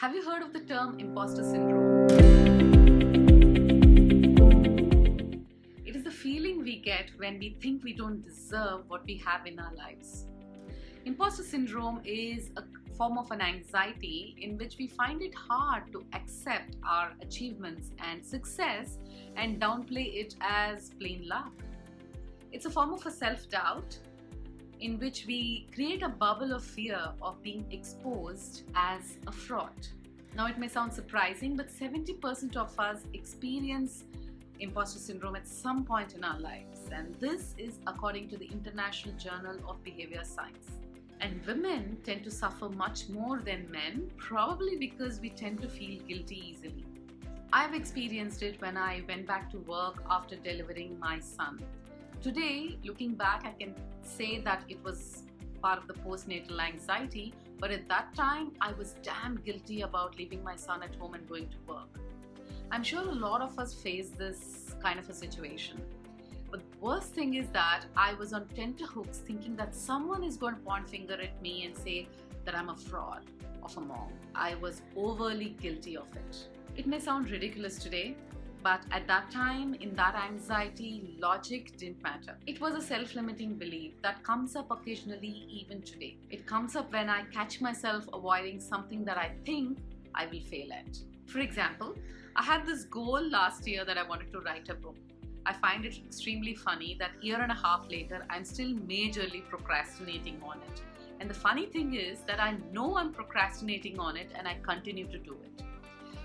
Have you heard of the term imposter syndrome? It is the feeling we get when we think we don't deserve what we have in our lives. Imposter syndrome is a form of an anxiety in which we find it hard to accept our achievements and success and downplay it as plain luck. It's a form of a self doubt in which we create a bubble of fear of being exposed as a fraud. Now, it may sound surprising, but 70% of us experience imposter syndrome at some point in our lives, and this is according to the International Journal of Behavior Science. And women tend to suffer much more than men, probably because we tend to feel guilty easily. I've experienced it when I went back to work after delivering my son. Today, looking back, I can say that it was part of the postnatal anxiety, but at that time, I was damn guilty about leaving my son at home and going to work. I'm sure a lot of us face this kind of a situation. But the worst thing is that I was on tenterhooks thinking that someone is going to point finger at me and say that I'm a fraud of a mom. I was overly guilty of it. It may sound ridiculous today, but at that time, in that anxiety, logic didn't matter. It was a self limiting belief that comes up occasionally, even today. It comes up when I catch myself avoiding something that I think I will fail at. For example, I had this goal last year that I wanted to write a book. I find it extremely funny that year and a half later, I'm still majorly procrastinating on it. And the funny thing is that I know I'm procrastinating on it and I continue to do it.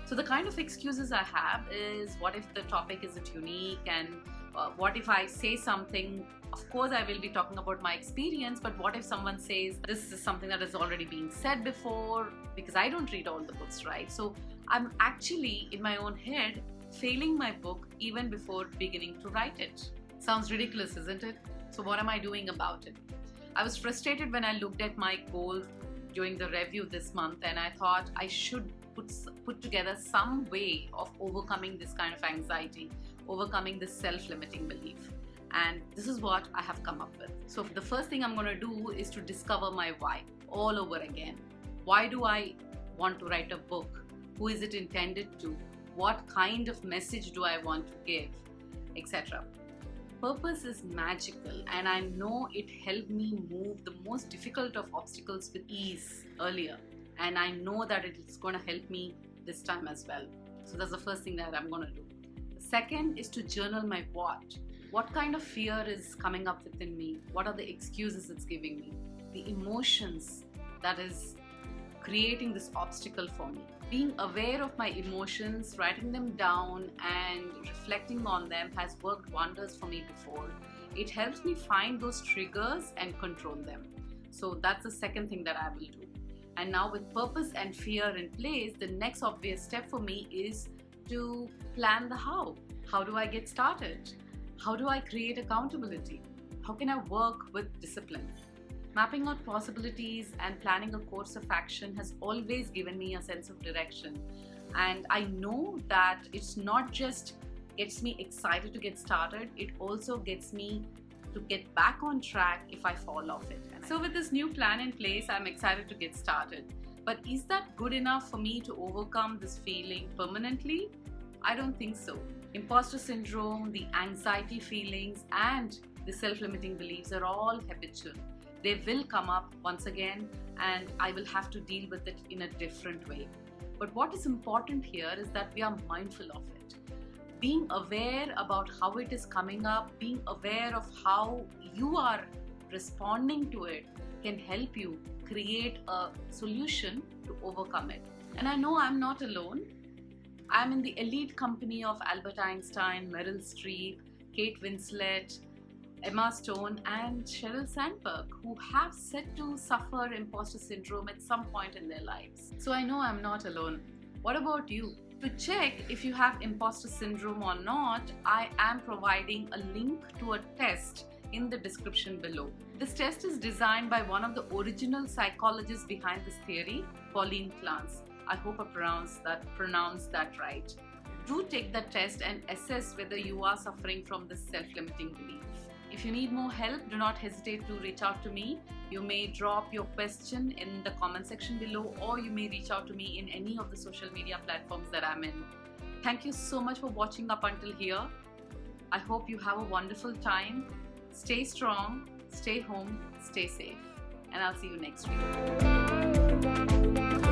So the kind of excuses I have is what if the topic isn't unique? And uh, what if I say something? Of course I will be talking about my experience but what if someone says this is something that has already been said before? Because I don't read all the books right? So I'm actually in my own head failing my book even before beginning to write it. Sounds ridiculous isn't it? So what am I doing about it? I was frustrated when I looked at my goal during the review this month and I thought I should put, put together some way of overcoming this kind of anxiety, overcoming this self-limiting belief. And this is what I have come up with. So the first thing I'm going to do is to discover my why all over again. Why do I want to write a book? Who is it intended to? What kind of message do I want to give? Etc purpose is magical and I know it helped me move the most difficult of obstacles with ease earlier and I know that it is going to help me this time as well. So that's the first thing that I'm going to do. The second is to journal my what. What kind of fear is coming up within me? What are the excuses it's giving me? The emotions that is creating this obstacle for me. Being aware of my emotions, writing them down, and reflecting on them has worked wonders for me before. It helps me find those triggers and control them. So that's the second thing that I will do. And now, with purpose and fear in place, the next obvious step for me is to plan the how. How do I get started? How do I create accountability? How can I work with discipline? Mapping out possibilities and planning a course of action has always given me a sense of direction. And I know that it's not just gets me excited to get started, it also gets me to get back on track if I fall off it. So with this new plan in place, I'm excited to get started. But is that good enough for me to overcome this feeling permanently? I don't think so. Imposter syndrome, the anxiety feelings, and the self limiting beliefs are all habitual. They will come up once again, and I will have to deal with it in a different way. But what is important here is that we are mindful of it. Being aware about how it is coming up, being aware of how you are responding to it can help you create a solution to overcome it. And I know I'm not alone. I'm in the elite company of Albert Einstein, Meryl Streep, Kate Winslet, Emma Stone, and Sheryl Sandberg, who have said to suffer imposter syndrome at some point in their lives. So I know I'm not alone. What about you? To check if you have imposter syndrome or not, I am providing a link to a test in the description below. This test is designed by one of the original psychologists behind this theory, Pauline Clance. I hope I pronounced that, pronounced that right. Do take the test and assess whether you are suffering from this self-limiting belief. If you need more help, do not hesitate to reach out to me. You may drop your question in the comment section below, or you may reach out to me in any of the social media platforms that I'm in. Thank you so much for watching up until here. I hope you have a wonderful time. Stay strong, stay home, stay safe, and I'll see you next week.